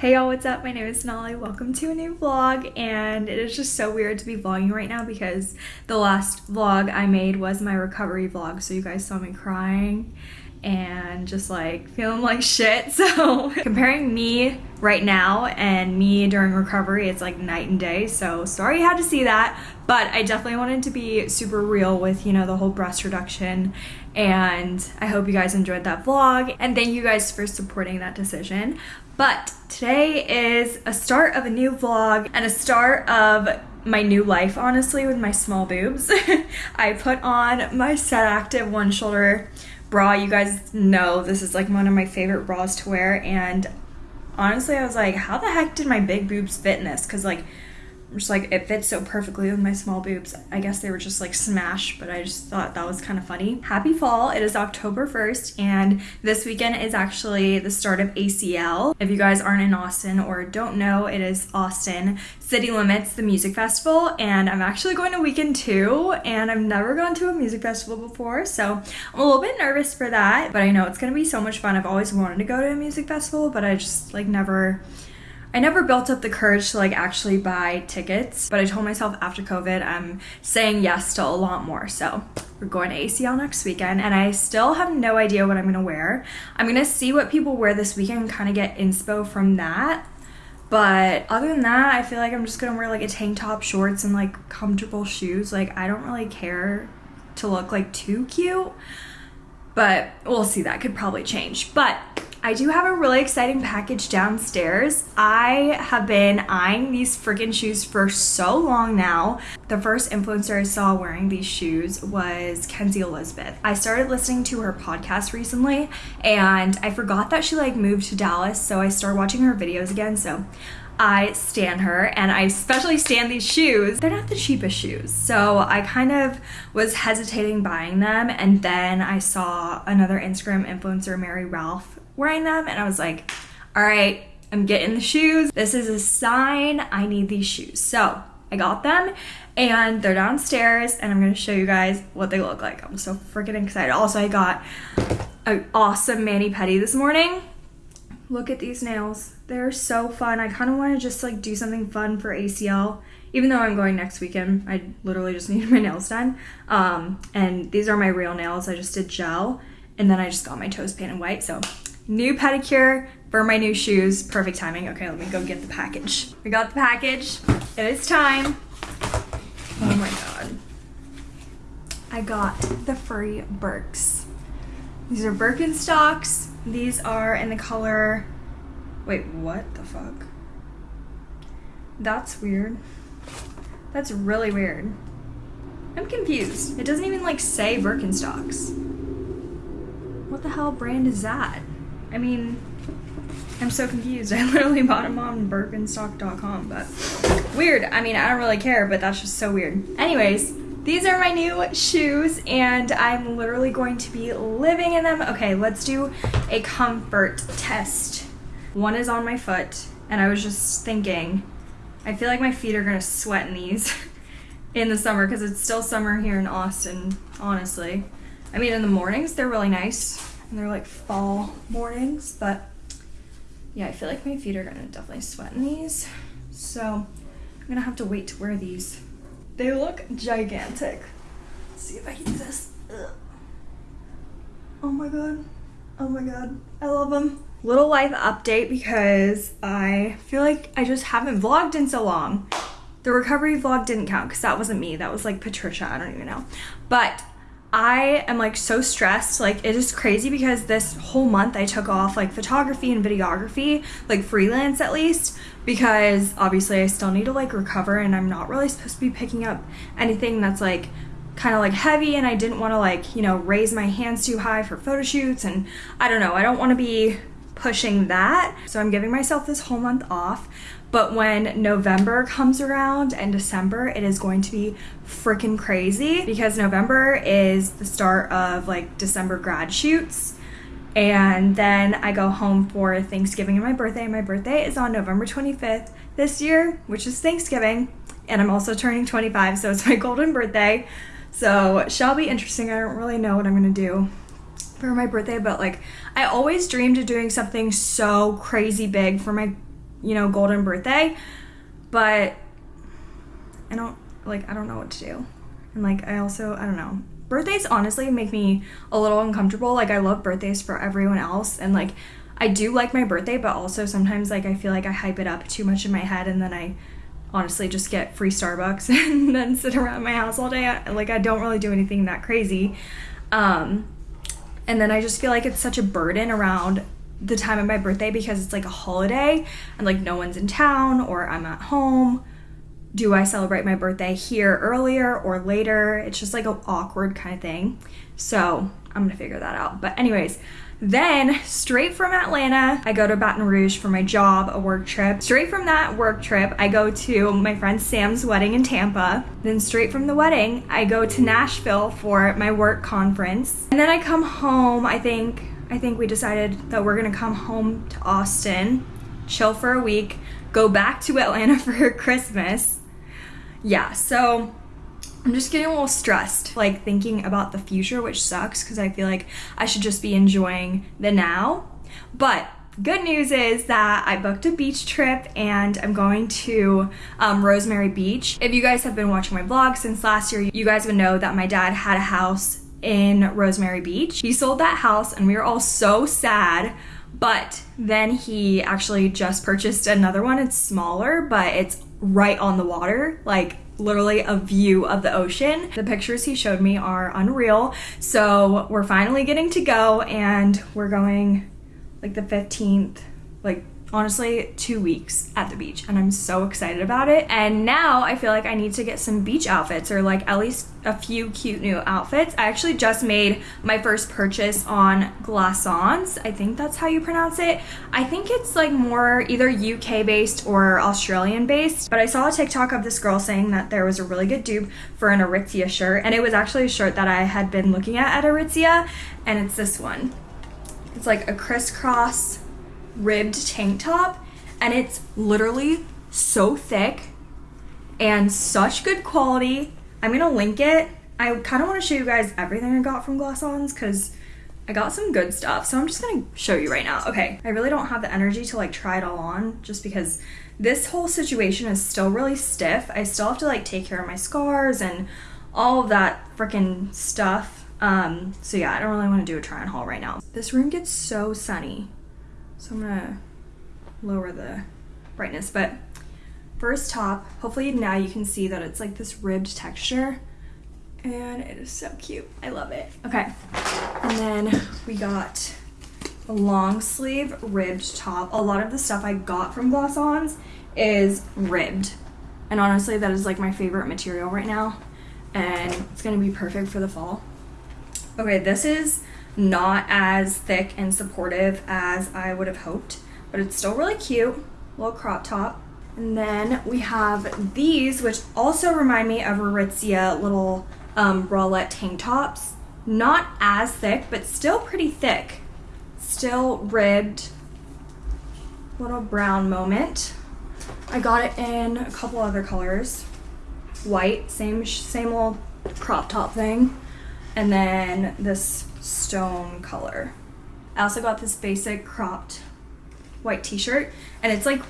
Hey y'all, what's up? My name is Nolly. Welcome to a new vlog and it is just so weird to be vlogging right now because the last vlog I made was my recovery vlog so you guys saw me crying and just like feeling like shit so comparing me right now and me during recovery it's like night and day so sorry you had to see that but I definitely wanted to be super real with you know the whole breast reduction and I hope you guys enjoyed that vlog and thank you guys for supporting that decision but today is a start of a new vlog and a start of my new life, honestly, with my small boobs. I put on my Set Active one shoulder bra. You guys know this is like one of my favorite bras to wear. And honestly, I was like, how the heck did my big boobs fit in this? Because like just like it fits so perfectly with my small boobs. I guess they were just like smashed, but I just thought that was kind of funny. Happy fall. It is October 1st and this weekend is actually the start of ACL. If you guys aren't in Austin or don't know, it is Austin City Limits, the music festival, and I'm actually going to weekend two and I've never gone to a music festival before, so I'm a little bit nervous for that, but I know it's gonna be so much fun. I've always wanted to go to a music festival, but I just like never I never built up the courage to like actually buy tickets, but I told myself after COVID I'm saying yes to a lot more. So we're going to ACL next weekend and I still have no idea what I'm gonna wear. I'm gonna see what people wear this weekend and kind of get inspo from that. But other than that, I feel like I'm just gonna wear like a tank top, shorts, and like comfortable shoes. Like I don't really care to look like too cute, but we'll see. That could probably change. But I do have a really exciting package downstairs. I have been eyeing these freaking shoes for so long now. The first influencer I saw wearing these shoes was Kenzie Elizabeth. I started listening to her podcast recently and I forgot that she like moved to Dallas so I started watching her videos again so I stand her and I especially stand these shoes. They're not the cheapest shoes. So I kind of was hesitating buying them and then I saw another Instagram influencer, Mary Ralph, wearing them and I was like, all right, I'm getting the shoes. This is a sign I need these shoes. So I got them and they're downstairs and I'm gonna show you guys what they look like. I'm so freaking excited. Also, I got an awesome mani-pedi this morning. Look at these nails. They're so fun. I kind of want to just like do something fun for ACL. Even though I'm going next weekend, I literally just need my nails done. Um, and these are my real nails. I just did gel and then I just got my toes painted white. So new pedicure for my new shoes. Perfect timing. Okay, let me go get the package. We got the package. It is time. Oh my god. I got the furry Birks. These are Birkenstocks. These are in the color... Wait, what the fuck? That's weird. That's really weird. I'm confused. It doesn't even like say Birkenstocks. What the hell brand is that? I mean, I'm so confused. I literally bought them on Birkenstock.com, but weird. I mean, I don't really care, but that's just so weird. Anyways, these are my new shoes and I'm literally going to be living in them. Okay, let's do a comfort test. One is on my foot and I was just thinking, I feel like my feet are gonna sweat in these in the summer because it's still summer here in Austin, honestly. I mean, in the mornings, they're really nice and they're like fall mornings, but yeah, I feel like my feet are gonna definitely sweat in these. So I'm gonna have to wait to wear these. They look gigantic. Let's see if I can do this. Ugh. Oh my god. Oh my god. I love them. Little life update because I feel like I just haven't vlogged in so long. The recovery vlog didn't count because that wasn't me. That was like Patricia. I don't even know. But I am like so stressed. Like it is crazy because this whole month I took off like photography and videography, like freelance at least, because obviously I still need to like recover and I'm not really supposed to be picking up anything that's like kind of like heavy and I didn't want to like, you know, raise my hands too high for photo shoots and I don't know, I don't want to be pushing that. So I'm giving myself this whole month off. But when November comes around and December, it is going to be freaking crazy because November is the start of like December grad shoots. And then I go home for Thanksgiving and my birthday. My birthday is on November 25th this year, which is Thanksgiving. And I'm also turning 25, so it's my golden birthday. So shall be interesting. I don't really know what I'm gonna do for my birthday, but like I always dreamed of doing something so crazy big for my you know, golden birthday. But I don't like I don't know what to do. And like I also I don't know. Birthdays honestly make me a little uncomfortable. Like I love birthdays for everyone else and like I do like my birthday, but also sometimes like I feel like I hype it up too much in my head and then I honestly just get free Starbucks and then sit around my house all day. Like I don't really do anything that crazy. Um and then I just feel like it's such a burden around the time of my birthday because it's like a holiday and like no one's in town or I'm at home. Do I celebrate my birthday here earlier or later? It's just like an awkward kind of thing. So I'm gonna figure that out. But, anyways, then, straight from Atlanta, I go to Baton Rouge for my job, a work trip. Straight from that work trip, I go to my friend Sam's wedding in Tampa. Then, straight from the wedding, I go to Nashville for my work conference. And then I come home, I think I think we decided that we're gonna come home to Austin, chill for a week, go back to Atlanta for Christmas. Yeah, so I'm just getting a little stressed, like thinking about the future, which sucks because I feel like I should just be enjoying the now. But good news is that I booked a beach trip and I'm going to um, Rosemary Beach. If you guys have been watching my vlog since last year, you guys would know that my dad had a house in Rosemary Beach. He sold that house and we were all so sad. But then he actually just purchased another one. It's smaller, but it's right on the water, like literally a view of the ocean. The pictures he showed me are unreal. So we're finally getting to go and we're going like the 15th, like honestly two weeks at the beach and I'm so excited about it. And now I feel like I need to get some beach outfits or like at least a few cute new outfits. I actually just made my first purchase on Glassons. I think that's how you pronounce it. I think it's like more either UK based or Australian based. But I saw a TikTok of this girl saying that there was a really good dupe for an Aritzia shirt and it was actually a shirt that I had been looking at at Aritzia and it's this one. It's like a crisscross ribbed tank top and it's literally so thick and such good quality. I'm gonna link it. I kind of want to show you guys everything I got from Glassons because I got some good stuff. So I'm just gonna show you right now. Okay, I really don't have the energy to like try it all on just because this whole situation is still really stiff. I still have to like take care of my scars and all of that freaking stuff. Um, so yeah, I don't really want to do a try on haul right now. This room gets so sunny. So I'm gonna lower the brightness, but first top, hopefully now you can see that it's like this ribbed texture and it is so cute. I love it. Okay, and then we got a long sleeve ribbed top. A lot of the stuff I got from Glassons is ribbed. And honestly, that is like my favorite material right now. And it's gonna be perfect for the fall. Okay, this is not as thick and supportive as I would have hoped, but it's still really cute. Little crop top. And then we have these, which also remind me of Aritzia little um, bralette tank tops. Not as thick, but still pretty thick. Still ribbed. Little brown moment. I got it in a couple other colors. White, same same little crop top thing. And then this stone color. I also got this basic cropped white t-shirt and it's like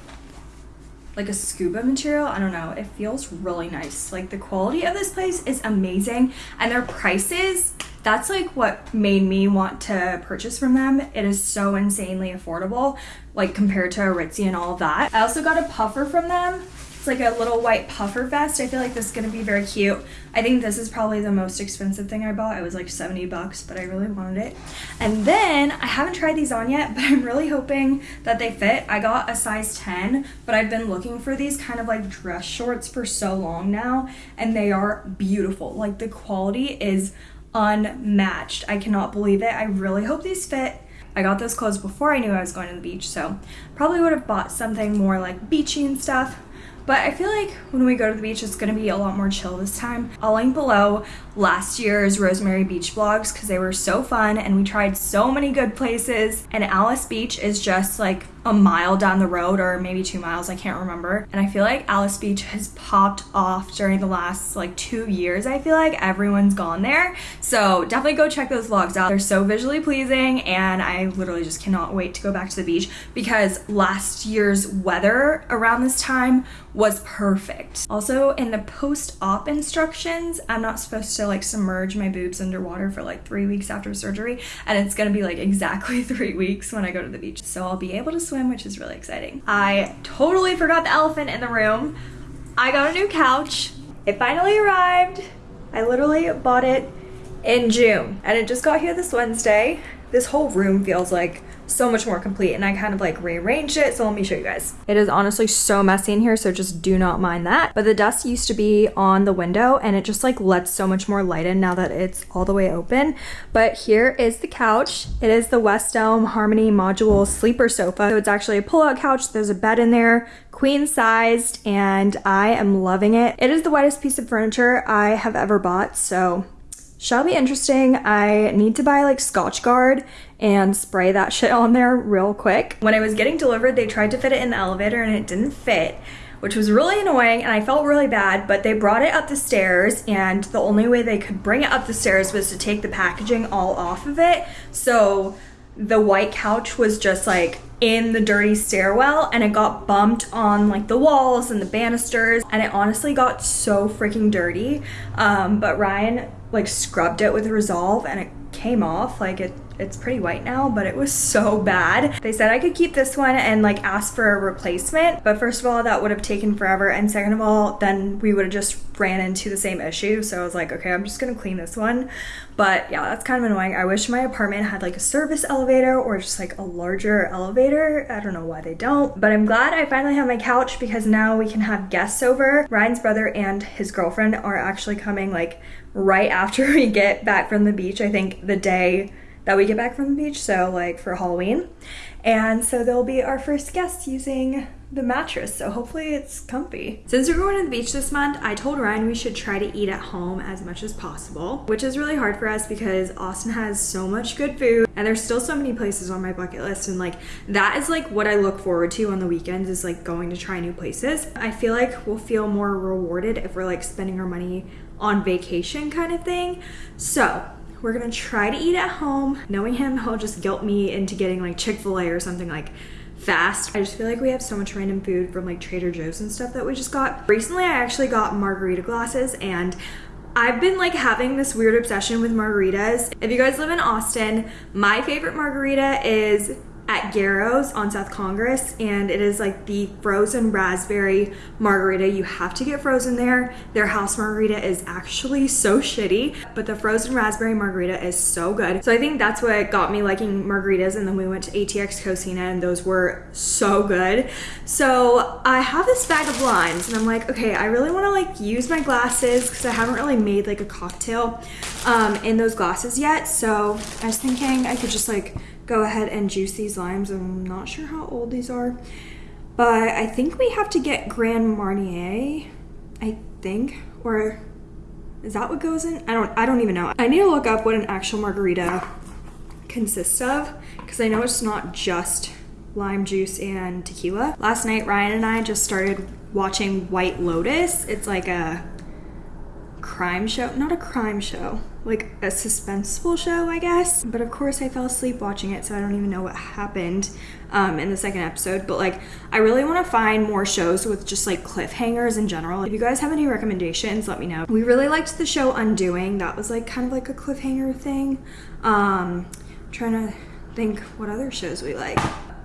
like a scuba material. I don't know. It feels really nice. Like the quality of this place is amazing and their prices, that's like what made me want to purchase from them. It is so insanely affordable like compared to Aritzia and all that. I also got a puffer from them it's like a little white puffer vest. I feel like this is gonna be very cute. I think this is probably the most expensive thing I bought. It was like 70 bucks, but I really wanted it. And then I haven't tried these on yet, but I'm really hoping that they fit. I got a size 10, but I've been looking for these kind of like dress shorts for so long now, and they are beautiful. Like the quality is unmatched. I cannot believe it. I really hope these fit. I got those clothes before I knew I was going to the beach, so probably would have bought something more like beachy and stuff, but I feel like when we go to the beach, it's gonna be a lot more chill this time. I'll link below last year's Rosemary Beach vlogs because they were so fun and we tried so many good places. And Alys Beach is just like a mile down the road or maybe two miles, I can't remember. And I feel like Alys Beach has popped off during the last like two years. I feel like everyone's gone there. So definitely go check those vlogs out. They're so visually pleasing and I literally just cannot wait to go back to the beach because last year's weather around this time was perfect. Also in the post-op instructions, I'm not supposed to like submerge my boobs underwater for like three weeks after surgery and it's gonna be like exactly three weeks when I go to the beach. So I'll be able to swim, which is really exciting. I totally forgot the elephant in the room. I got a new couch. It finally arrived. I literally bought it in June and it just got here this Wednesday. This whole room feels like so much more complete and I kind of like rearranged it so let me show you guys. It is honestly so messy in here so just do not mind that but the dust used to be on the window and it just like lets so much more light in now that it's all the way open but here is the couch. It is the West Elm Harmony Module Sleeper Sofa so it's actually a pull-out couch. There's a bed in there queen sized and I am loving it. It is the whitest piece of furniture I have ever bought so shall be interesting. I need to buy like Scotchgard and spray that shit on there real quick. When it was getting delivered, they tried to fit it in the elevator and it didn't fit which was really annoying and I felt really bad, but they brought it up the stairs and the only way they could bring it up the stairs was to take the packaging all off of it. So the white couch was just like in the dirty stairwell and it got bumped on like the walls and the banisters and it honestly got so freaking dirty. Um, but Ryan like scrubbed it with Resolve and it came off like it it's pretty white now, but it was so bad. They said I could keep this one and like ask for a replacement, but first of all, that would have taken forever. And second of all, then we would have just ran into the same issue. So I was like, okay, I'm just gonna clean this one. But yeah, that's kind of annoying. I wish my apartment had like a service elevator or just like a larger elevator. I don't know why they don't, but I'm glad I finally have my couch because now we can have guests over. Ryan's brother and his girlfriend are actually coming like right after we get back from the beach. I think the day that we get back from the beach, so like for Halloween. And so they'll be our first guests using the mattress, so hopefully it's comfy. Since we're going to the beach this month, I told Ryan we should try to eat at home as much as possible, which is really hard for us because Austin has so much good food and there's still so many places on my bucket list and like that is like what I look forward to on the weekends is like going to try new places. I feel like we'll feel more rewarded if we're like spending our money on vacation kind of thing. So we're gonna try to eat at home. Knowing him, he'll just guilt me into getting like Chick-fil-A or something like fast. I just feel like we have so much random food from like Trader Joe's and stuff that we just got. Recently, I actually got margarita glasses and I've been like having this weird obsession with margaritas. If you guys live in Austin, my favorite margarita is at Güero's on South Congress and it is like the frozen raspberry margarita. You have to get frozen there. Their house margarita is actually so shitty, but the frozen raspberry margarita is so good. So I think that's what got me liking margaritas and then we went to ATX Cocina and those were so good. So I have this bag of limes and I'm like, okay, I really wanna like use my glasses because I haven't really made like a cocktail um, in those glasses yet. So I was thinking I could just like go ahead and juice these limes. I'm not sure how old these are, but I think we have to get Grand Marnier, I think, or is that what goes in? I don't, I don't even know. I need to look up what an actual margarita consists of because I know it's not just lime juice and tequila. Last night, Ryan and I just started watching White Lotus. It's like a crime show, not a crime show, like a suspenseful show, I guess. But of course, I fell asleep watching it, so I don't even know what happened um, in the second episode. But like, I really want to find more shows with just like cliffhangers in general. If you guys have any recommendations, let me know. We really liked the show Undoing. That was like kind of like a cliffhanger thing. Um, trying to think what other shows we like.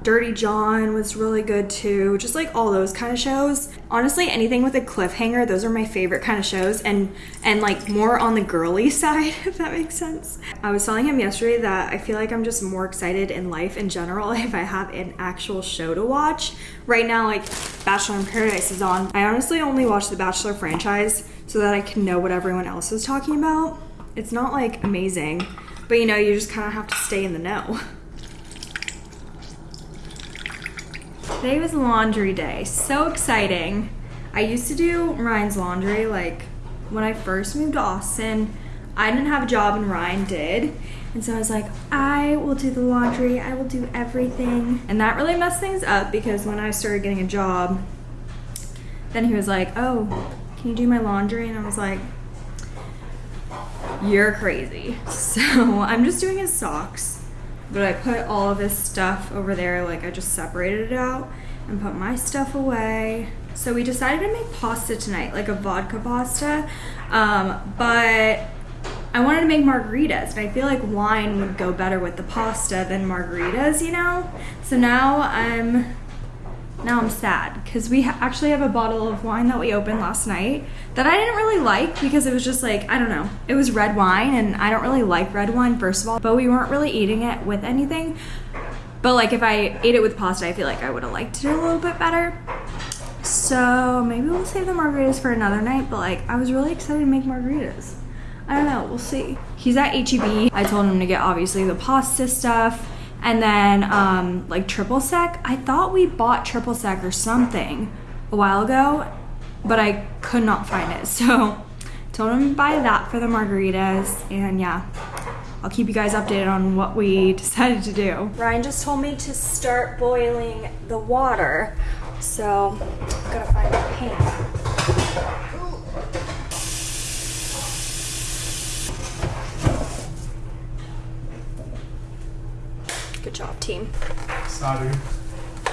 Dirty John was really good too. Just like all those kind of shows. Honestly, anything with a cliffhanger, those are my favorite kind of shows and and like more on the girly side, if that makes sense. I was telling him yesterday that I feel like I'm just more excited in life in general if I have an actual show to watch. Right now, like Bachelor in Paradise is on. I honestly only watch the Bachelor franchise so that I can know what everyone else is talking about. It's not like amazing, but you know, you just kind of have to stay in the know. Today was laundry day. So exciting. I used to do Ryan's laundry like when I first moved to Austin. I didn't have a job and Ryan did. And so I was like, I will do the laundry, I will do everything. And that really messed things up because when I started getting a job, then he was like, Oh, can you do my laundry? And I was like, You're crazy. So I'm just doing his socks, but I put all of this stuff over there, like I just separated it out and put my stuff away. So we decided to make pasta tonight, like a vodka pasta. Um, but I wanted to make margaritas, and I feel like wine would go better with the pasta than margaritas, you know? So now I'm now I'm sad because we ha- actually have a bottle of wine that we opened last night that I didn't really like because it was just like, I don't know, it was red wine and I don't really like red wine, first of all, but we weren't really eating it with anything. But like if I ate it with pasta, I feel like I would have liked it a little bit better. So maybe we'll save the margaritas for another night, but like I was really excited to make margaritas. I don't know, we'll see. He's at HEB. I told him to get obviously the pasta stuff and then um, like triple sec. I thought we bought triple sec or something a while ago, but I could not find it. So told him to buy that for the margaritas and yeah. I'll keep you guys updated on what we decided to do. Ryan just told me to start boiling the water. So I'm gonna find a pan. Good job, team. Sorry.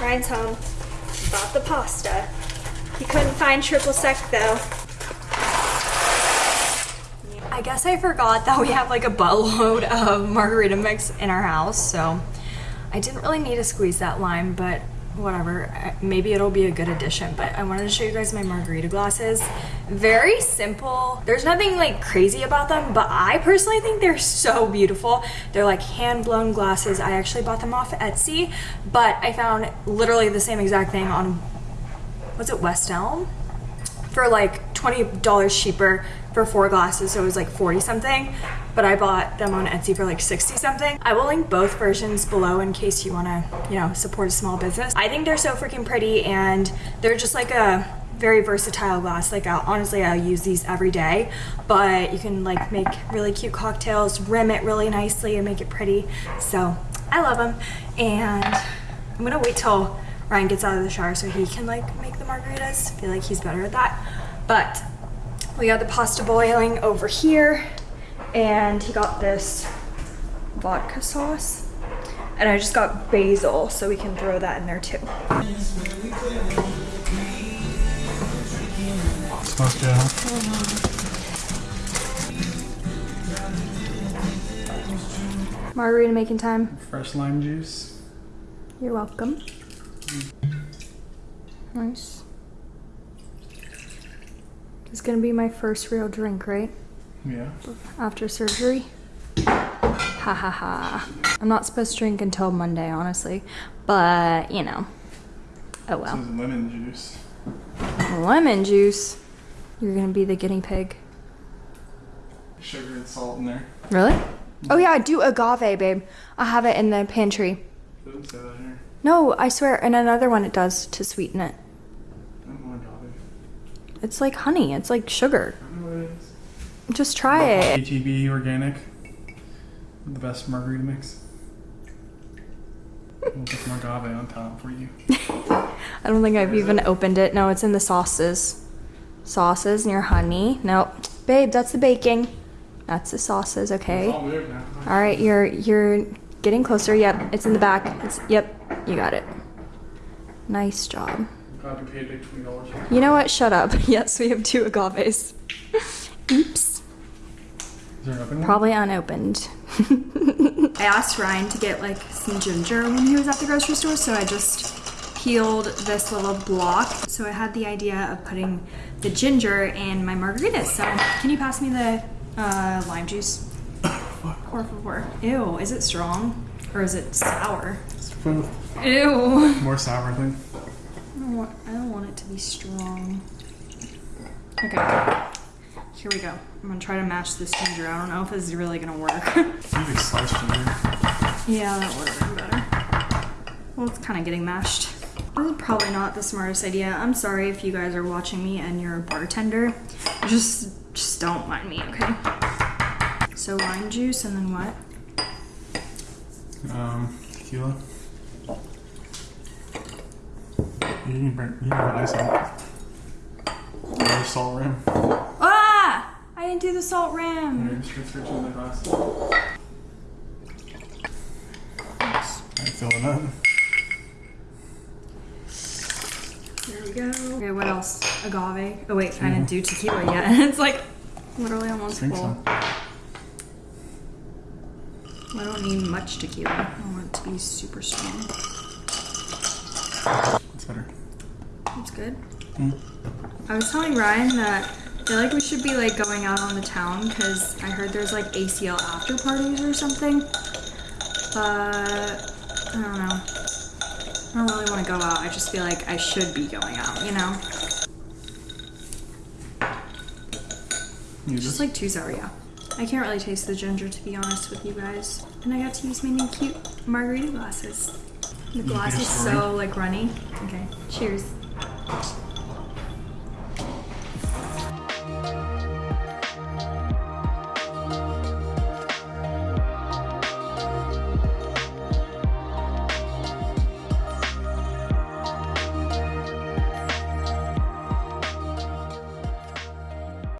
Ryan's home. Bought the pasta. He couldn't find triple sec though. I guess I forgot that we have like a buttload of margarita mix in our house, so I didn't really need to squeeze that lime, but whatever. Maybe it'll be a good addition, but I wanted to show you guys my margarita glasses. Very simple. There's nothing like crazy about them, but I personally think they're so beautiful. They're like hand blown glasses. I actually bought them off Etsy, but I found literally the same exact thing on, was it West Elm? for like $20 cheaper for four glasses, so it was like 40 something. But I bought them on Etsy for like 60 something. I will link both versions below in case you wanna, you know, support a small business. I think they're so freaking pretty and they're just like a very versatile glass. Like I'll, honestly, I'll use these every day, but you can like make really cute cocktails, rim it really nicely and make it pretty. So I love them. And I'm gonna wait till Ryan gets out of the shower so he can like make the margaritas. I feel like he's better at that. But we got the pasta boiling over here and he got this vodka sauce. And I just got basil so we can throw that in there too. Supposed to. huh? Margarita making time. Fresh lime juice. You're welcome. Nice. This is gonna be my first real drink, right? Yeah. After surgery. Ha ha ha. I'm not supposed to drink until Monday, honestly. But, you know. Oh This well. is lemon juice. Lemon juice. You're gonna be the guinea pig. Sugar and salt in there. Really? Mm-hmm. Oh yeah, I do agave, babe. I have it in the pantry. Say that here. No, I swear, and another one it does to sweeten it. I don't want agave. It's like honey. It's like sugar. I know what it is. Just try it. HEB organic. The best margarita mix. We'll put some agave on top for you. I don't think I've even opened it. No, it's in the sauces. Sauces and your honey. Nope. Babe, that's the baking. That's the sauces, okay? All. All right, you're you're getting closer. Yep, it's in the back. It's yep, you got it. Nice job. Glad we paid big twenty dollars. You know what? Shut up. Yes, we have two agaves. Oops. Is there an open one? Probably unopened. I asked Ryan to get like some ginger when he was at the grocery store, so I just peeled this little block. So I had the idea of putting the ginger in my margaritas. So can you pass me the uh, lime juice? Por favor. Ew, is it strong? Or is it sour? It's both. Ew. More sour thing. I don't want, I don't want it to be strong. Okay. Here we go. I'm gonna try to mash this ginger. I don't know if this is really gonna work. Just sliced ginger. Yeah, that would have been better. Well, it's kind of getting mashed. This is probably not the smartest idea. I'm sorry if you guys are watching me and you're a bartender. Just, just don't mind me, okay? So lime juice and then what? Um, tequila. You can bring, you can have ice on it. Salt rim. I didn't do the salt rim. Here, just transfer it to the glass. Alright, fill it up. There we go. Okay, what else? Agave. Oh wait, I didn't Tequila. do tequila yet. it's like literally I almost think full. so. I don't need much tequila. I want it to be super strong. It's better. That's good. Mm. I was telling Ryan that I feel like we should be like going out on the town because I heard there's like ACL after parties or something. But I don't know. I don't really want to go out. I just feel like I should be going out, you know? You Just just like too sour, yeah. I can't really taste the ginger to be honest with you guys. And I got to use my new cute margarita glasses. The glass is so like runny. Okay, cheers.